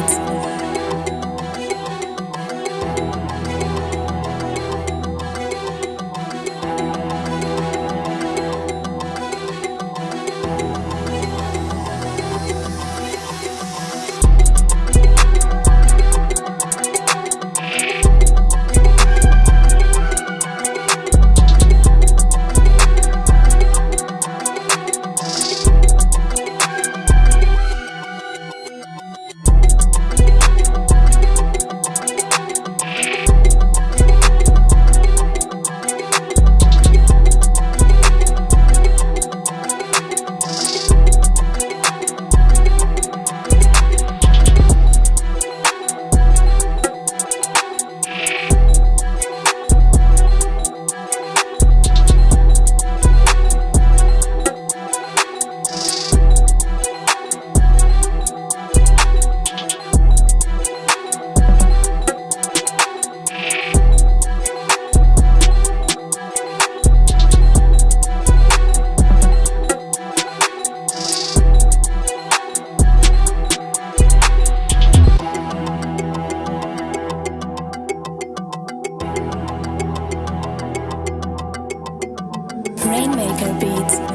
Beats。Beats.